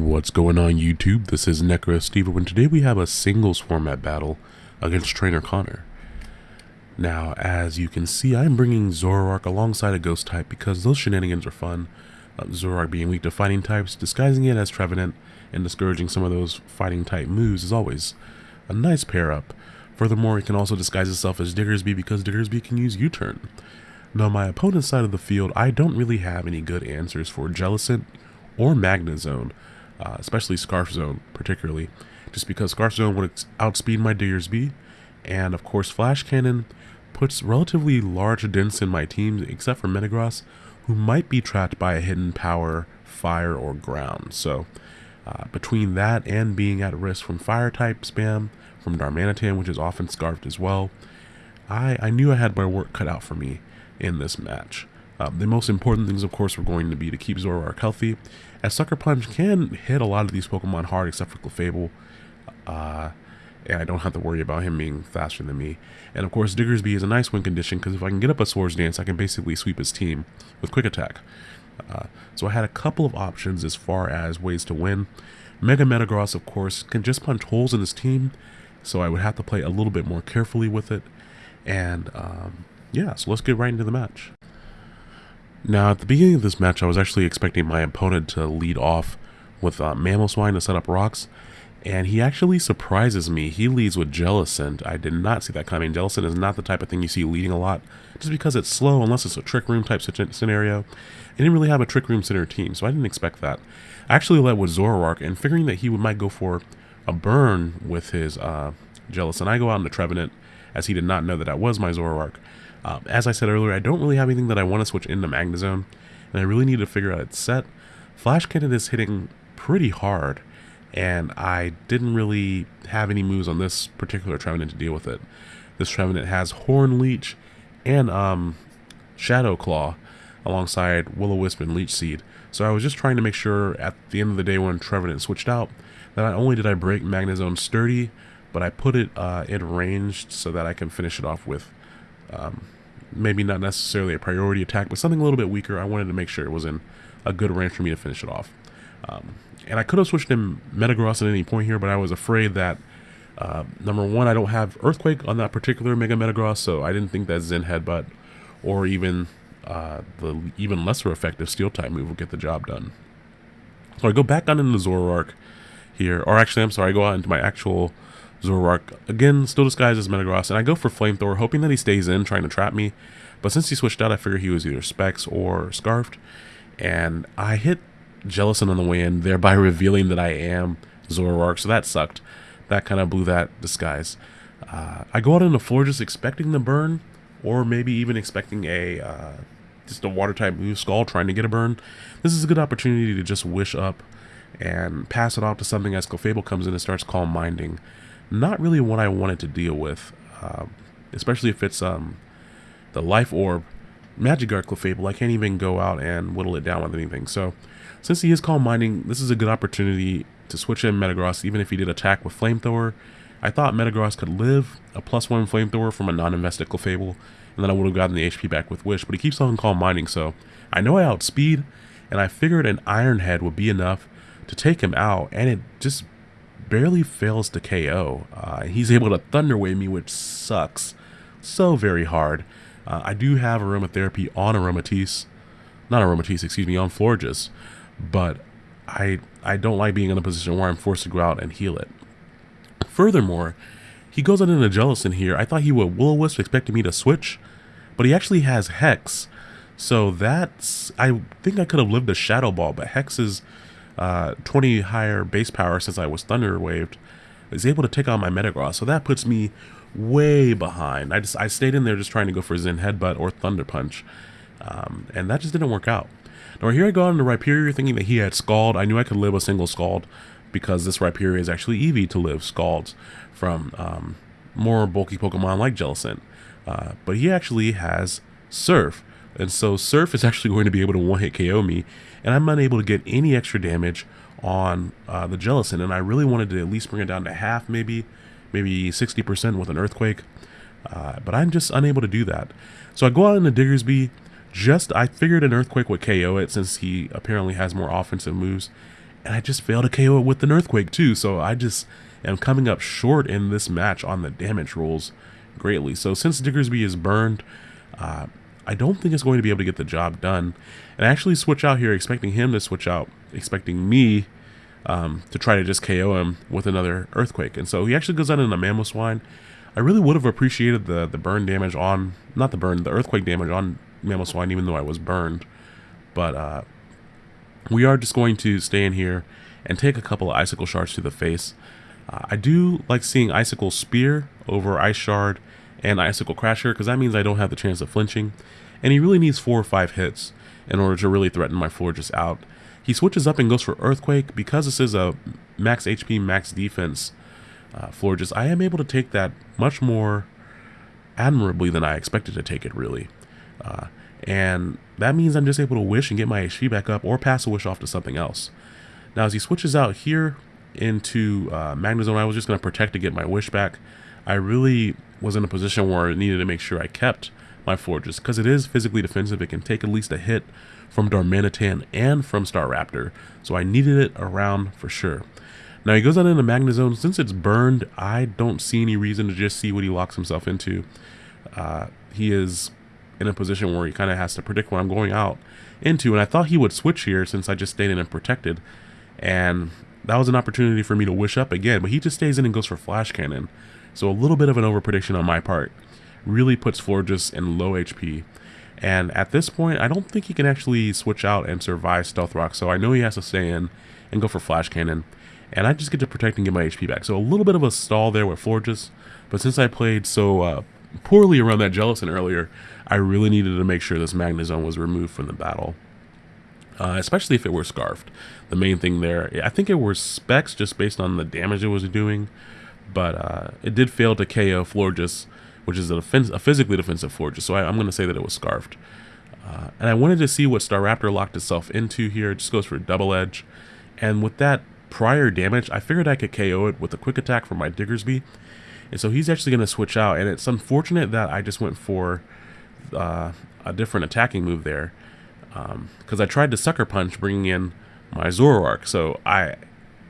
What's going on YouTube? This is Necro Steve and today we have a singles format battle against Trainer Connor. Now, as you can see, I'm bringing Zoroark alongside a Ghost type because those shenanigans are fun. Uh, Zoroark being weak to fighting types, disguising it as Trevenant, and discouraging some of those fighting type moves is always a nice pair up. Furthermore, it can also disguise itself as Diggersby because Diggersby can use U-turn. Now, my opponent's side of the field, I don't really have any good answers for Jellicent or Magnezone uh, especially Scarf Zone particularly, just because Scarf Zone would outspeed my Diggersby, and of course Flash Cannon puts relatively large dents in my team, except for Metagross, who might be trapped by a hidden power, fire, or ground. So uh, between that and being at risk from fire type spam, from Darmanitan, which is often scarfed as well, I, I knew I had my work cut out for me in this match. Uh, the most important things, of course, were going to be to keep Zoroark healthy, as Sucker Punch can hit a lot of these Pokemon hard, except for Clefable. Uh, and I don't have to worry about him being faster than me. And of course, Diggersby is a nice win condition, because if I can get up a Swords Dance, I can basically sweep his team with Quick Attack. Uh, so I had a couple of options as far as ways to win. Mega Metagross, of course, can just punch holes in his team, so I would have to play a little bit more carefully with it. And um, yeah, so let's get right into the match. Now, at the beginning of this match, I was actually expecting my opponent to lead off with uh, Swine to set up rocks, and he actually surprises me. He leads with Jellicent. I did not see that coming. Jellicent is not the type of thing you see leading a lot, just because it's slow unless it's a Trick Room type scenario. He didn't really have a Trick Room center team, so I didn't expect that. I actually led with Zoroark, and figuring that he would, might go for a burn with his uh, Jellicent, I go out into Trevenant, as he did not know that that was my Zoroark. Um, as I said earlier, I don't really have anything that I want to switch into Magnezone, and I really need to figure out its set. Flash Cannon is hitting pretty hard, and I didn't really have any moves on this particular Trevenant to deal with it. This Trevenant has Horn Leech and um, Shadow Claw alongside Will-O-Wisp and Leech Seed. So I was just trying to make sure at the end of the day when Trevenant switched out that not only did I break Magnezone sturdy, but I put it uh, in range so that I can finish it off with um, maybe not necessarily a priority attack, but something a little bit weaker. I wanted to make sure it was in a good range for me to finish it off. Um, and I could have switched in Metagross at any point here, but I was afraid that, uh, number one, I don't have Earthquake on that particular Mega Metagross, so I didn't think that Zen Headbutt or even uh, the even lesser effective Steel type move would get the job done. So I go back on into Zoroark here, or actually, I'm sorry, I go out into my actual Zoroark, again, still disguised as Metagross, and I go for Flamethrower, hoping that he stays in, trying to trap me. But since he switched out, I figure he was either Specs or Scarfed. And I hit Jellicent on the way in, thereby revealing that I am Zoroark, so that sucked. That kind of blew that disguise. Uh, I go out on the floor just expecting the burn, or maybe even expecting a uh, just a water type move, Scald, trying to get a burn. This is a good opportunity to just wish up and pass it off to something as Clefable comes in and starts calm minding not really what I wanted to deal with, um, especially if it's um, the Life Orb Magic Magikarp Clefable. I can't even go out and whittle it down with anything. So since he is Calm Minding, this is a good opportunity to switch in Metagross, even if he did attack with Flamethrower. I thought Metagross could live a plus one Flamethrower from a non-invested Clefable, and then I would have gotten the HP back with Wish, but he keeps on Calm Minding, so I know I outspeed, and I figured an Iron Head would be enough to take him out, and it just barely fails to KO. Uh, he's able to Thunder Wave me, which sucks so very hard. Uh, I do have aromatherapy on Aromatisse, not Aromatisse, excuse me, on Florges, but I I don't like being in a position where I'm forced to go out and heal it. Furthermore, he goes out into Jellicent here. I thought he would Will-O-Wisp expecting me to switch, but he actually has Hex. So that's, I think I could have lived a Shadow Ball, but Hex is uh, 20 higher base power since I was Thunder Waved, is able to take on my Metagross. So that puts me way behind. I just I stayed in there just trying to go for Zen Headbutt or Thunder Punch, um, and that just didn't work out. Now here I go on to Rhyperior thinking that he had Scald. I knew I could live a single Scald because this Rhyperior is actually easy to live Scalds from um, more bulky Pokemon like Jellicent. Uh, but he actually has Surf. And so Surf is actually going to be able to one-hit KO me, and I'm unable to get any extra damage on uh, the Jellicent, and I really wanted to at least bring it down to half, maybe, maybe 60% with an Earthquake, uh, but I'm just unable to do that. So I go out into Diggersby, just, I figured an Earthquake would KO it since he apparently has more offensive moves, and I just failed to KO it with an Earthquake too. So I just am coming up short in this match on the damage rolls greatly. So since Diggersby is burned, uh, I don't think it's going to be able to get the job done. And I actually switch out here, expecting him to switch out, expecting me um, to try to just KO him with another Earthquake. And so he actually goes out in a Mamoswine. I really would have appreciated the, the burn damage on, not the burn, the Earthquake damage on Mamoswine, even though I was burned. But uh, we are just going to stay in here and take a couple of Icicle Shards to the face. Uh, I do like seeing Icicle Spear over Ice Shard and Icicle Crasher because that means I don't have the chance of flinching. And he really needs four or five hits in order to really threaten my Florges out. He switches up and goes for Earthquake. Because this is a max HP, max defense uh, Florges, I am able to take that much more admirably than I expected to take it, really. Uh, and that means I'm just able to wish and get my HP back up or pass a wish off to something else. Now as he switches out here into uh, Magnezone, I was just going to protect to get my wish back. I really was in a position where I needed to make sure I kept my Florges because it is physically defensive. It can take at least a hit from Darmanitan and from Staraptor, so I needed it around for sure. Now he goes on into Magnezone. Since it's burned, I don't see any reason to just see what he locks himself into. Uh, he is in a position where he kind of has to predict what I'm going out into. And I thought he would switch here since I just stayed in and protected. And that was an opportunity for me to wish up again. But he just stays in and goes for Flash Cannon. So a little bit of an over prediction on my part. Really puts Florges in low HP. And at this point, I don't think he can actually switch out and survive Stealth Rock. So I know he has to stay in and go for Flash Cannon. And I just get to protect and get my HP back. So a little bit of a stall there with Florges. But since I played so uh, poorly around that Jellicent earlier, I really needed to make sure this Magnezone was removed from the battle. Uh, especially if it were Scarfed. The main thing there, I think it were specs just based on the damage it was doing, but uh, it did fail to KO Florges, which is a, defense, a physically defensive Florges, so I, am going to say that it was Scarfed. Uh, and I wanted to see what Staraptor locked itself into here. It just goes for a Double Edge. And with that prior damage, I figured I could KO it with a quick attack from my Diggersby. And so he's actually going to switch out. And it's unfortunate that I just went for uh, a different attacking move there. Because um, I tried to Sucker Punch bringing in my Zoroark. So I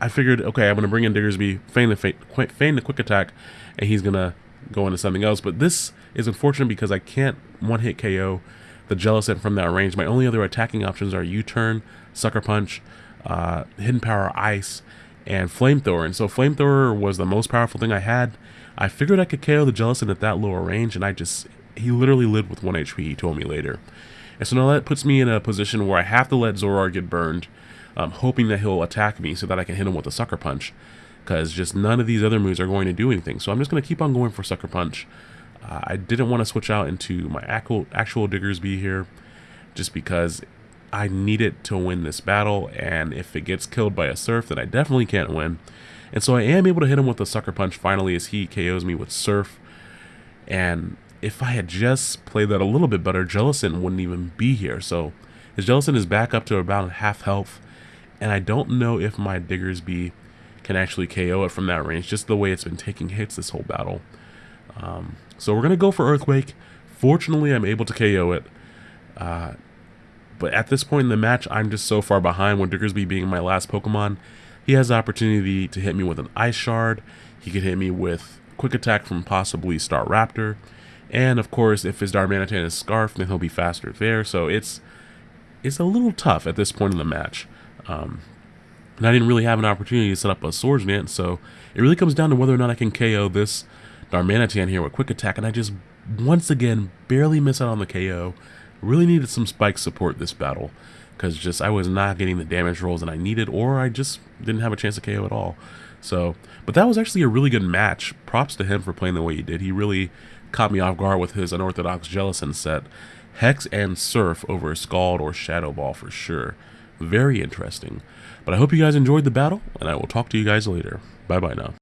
I figured, okay, I'm going to bring in Diggersby, feign the, feign the quick attack, and he's going to go into something else. But this is unfortunate because I can't one-hit KO the Jellicent from that range. My only other attacking options are U-Turn, Sucker Punch, uh, Hidden Power Ice, and Flamethrower. And so Flamethrower was the most powerful thing I had. I figured I could KO the Jellicent at that lower range, and I just he literally lived with 1 HP, he told me later. And so now that puts me in a position where I have to let Zoroark get burned, um, hoping that he'll attack me so that I can hit him with a Sucker Punch. Because just none of these other moves are going to do anything. So I'm just going to keep on going for Sucker Punch. Uh, I didn't want to switch out into my actual, actual Diggersby here, just because I need it to win this battle, and if it gets killed by a Surf, then I definitely can't win. And so I am able to hit him with a Sucker Punch finally as he KOs me with Surf. And if I had just played that a little bit better, Jellicent wouldn't even be here. So his Jellicent is back up to about half health, and I don't know if my Diggersby can actually KO it from that range, just the way it's been taking hits this whole battle. Um, so we're going to go for Earthquake. Fortunately, I'm able to KO it. Uh, but at this point in the match, I'm just so far behind with Diggersby being my last Pokemon. He has the opportunity to hit me with an Ice Shard. He could hit me with Quick Attack from possibly Staraptor. And of course, if his Darmanitan is Scarf, then he'll be faster there. So it's it's a little tough at this point in the match. Um, and I didn't really have an opportunity to set up a Swords Dance, so it really comes down to whether or not I can KO this Darmanitan here with Quick Attack, and I just, once again, barely miss out on the KO. Really needed some spike support this battle, because just I was not getting the damage rolls that I needed, or I just didn't have a chance to KO at all. So, but that was actually a really good match. Props to him for playing the way he did. He really caught me off guard with his unorthodox Jellicent set. Hex and Surf over Scald or Shadow Ball for sure. Very interesting. But I hope you guys enjoyed the battle, and I will talk to you guys later. Bye-bye now.